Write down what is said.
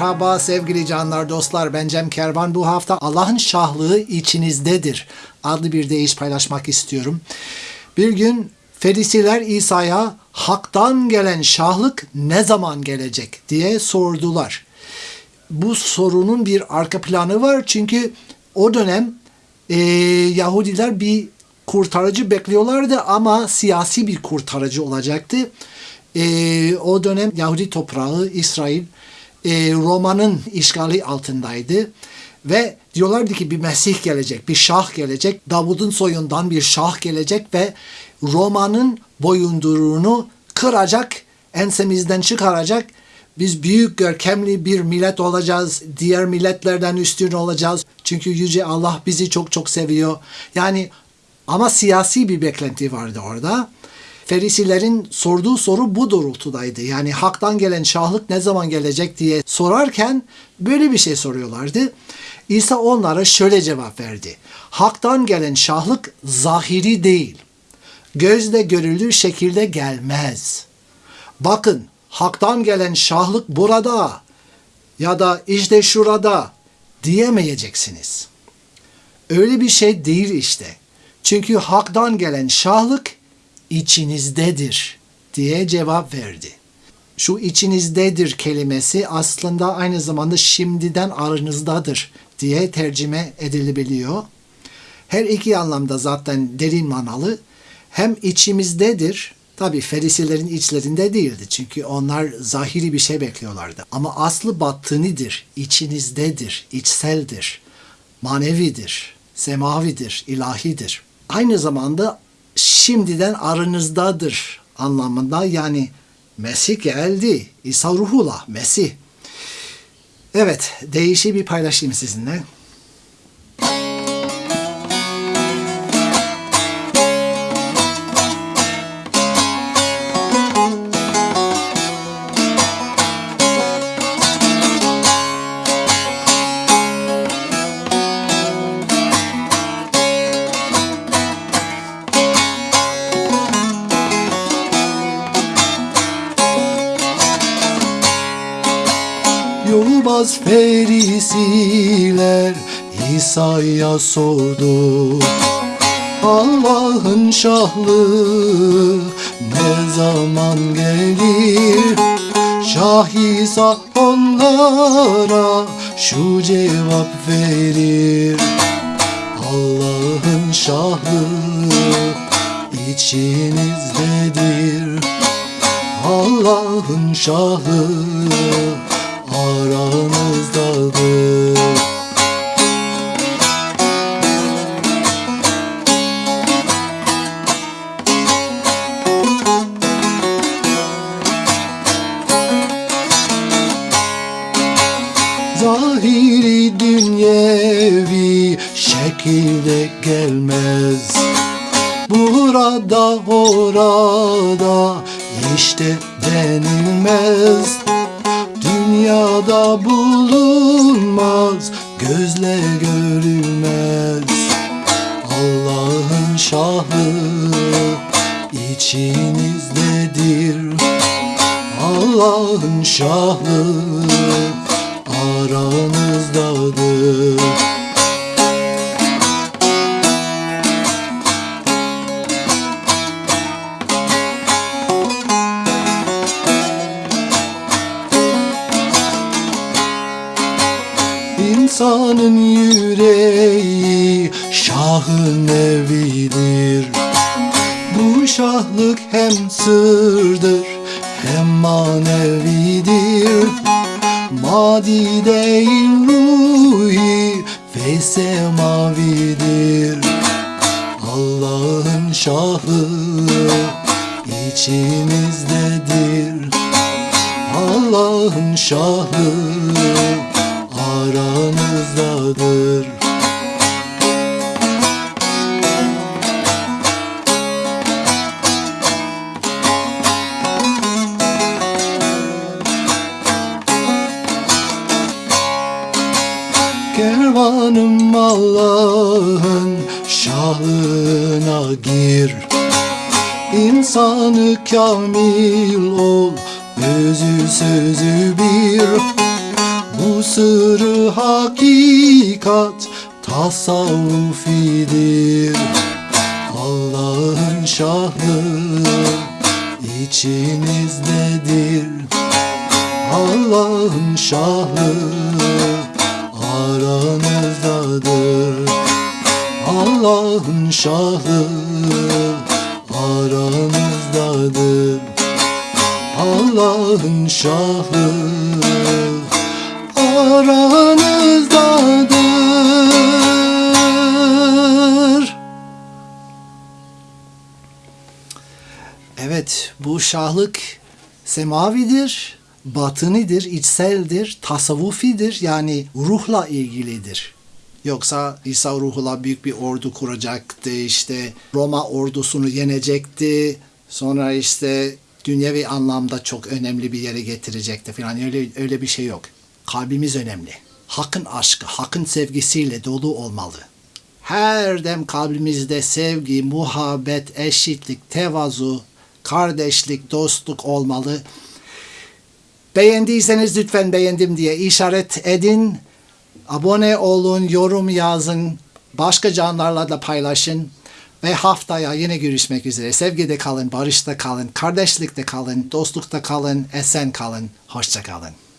Merhaba sevgili canlar, dostlar. Ben Cem Kervan. Bu hafta Allah'ın şahlığı içinizdedir adlı bir deyiş paylaşmak istiyorum. Bir gün Ferisiler İsa'ya haktan gelen şahlık ne zaman gelecek diye sordular. Bu sorunun bir arka planı var çünkü o dönem e, Yahudiler bir kurtarıcı bekliyorlardı ama siyasi bir kurtarıcı olacaktı. E, o dönem Yahudi toprağı İsrail e, Roma'nın işgali altındaydı. Ve diyorlardı ki bir Mesih gelecek, bir şah gelecek, Davud'un soyundan bir şah gelecek ve Roma'nın boyunduruğunu kıracak, ensemizden çıkaracak. Biz büyük görkemli bir millet olacağız, diğer milletlerden üstün olacağız. Çünkü Yüce Allah bizi çok çok seviyor. Yani ama siyasi bir beklenti vardı orada. Ferisilerin sorduğu soru bu doğrultudaydı. Yani haktan gelen şahlık ne zaman gelecek diye sorarken böyle bir şey soruyorlardı. İsa onlara şöyle cevap verdi. Haktan gelen şahlık zahiri değil. Gözle görülür şekilde gelmez. Bakın haktan gelen şahlık burada ya da işte şurada diyemeyeceksiniz. Öyle bir şey değil işte. Çünkü haktan gelen şahlık içinizdedir diye cevap verdi. Şu içinizdedir kelimesi aslında aynı zamanda şimdiden aranızdadır diye tercüme edilebiliyor. Her iki anlamda zaten derin manalı. Hem içimizdedir, tabi ferisilerin içlerinde değildi çünkü onlar zahiri bir şey bekliyorlardı. Ama aslı batınidir, içinizdedir, içseldir, manevidir, semavidir, ilahidir. Aynı zamanda şimdiden aranızdadır anlamında yani Mesih geldi. İsa ruhullah Mesih. Evet, değişi bir paylaşayım sizinle. Yolbaz ferisiler İsa'ya sordu. Allah'ın şahlığı ne zaman gelir? Şah İsa onlara şu cevap verir. Allah'ın şahlığı içinizdedir. Allah'ın şahlığı gelmez. Burada orada işte denilmez. Dünyada bulunmaz Gözle görülmez. Allah'ın şahı içinizdedir. Allah'ın şahı aranızdadır İnsanın yüreği şahın evidir. Bu şahlık hem sırdır hem manevidir. Madi değil ruhi ve semavidir. Allah'ın şahı içimizdedir. Allah'ın şahı aranızdadır. Kervanım Allah'ın şahına gir. İnsanı kamil ol, özü sözü bir. Bu sırrı hakikat tasavvufidir. Allah'ın şahlığı içinizdedir. Allah'ın şahlığı aranızdadır. Allah'ın şahlığı aranızdadır. Allah'ın şahlığı aranızdadır. Evet, bu şahlık semavidir, batınidir, içseldir, tasavvufidir yani ruhla ilgilidir. Yoksa İsa ruhla büyük bir ordu kuracaktı, işte Roma ordusunu yenecekti, sonra işte dünyevi anlamda çok önemli bir yere getirecekti falan öyle öyle bir şey yok. Kalbimiz önemli. Hakkın aşkı, hakkın sevgisiyle dolu olmalı. Her dem kalbimizde sevgi, muhabbet, eşitlik, tevazu, kardeşlik, dostluk olmalı. Beğendiyseniz lütfen beğendim diye işaret edin. Abone olun, yorum yazın, başka canlarla da paylaşın. Ve haftaya yine görüşmek üzere. Sevgide kalın, barışta kalın, kardeşlikte kalın, dostlukta kalın, esen kalın. Hoşça kalın.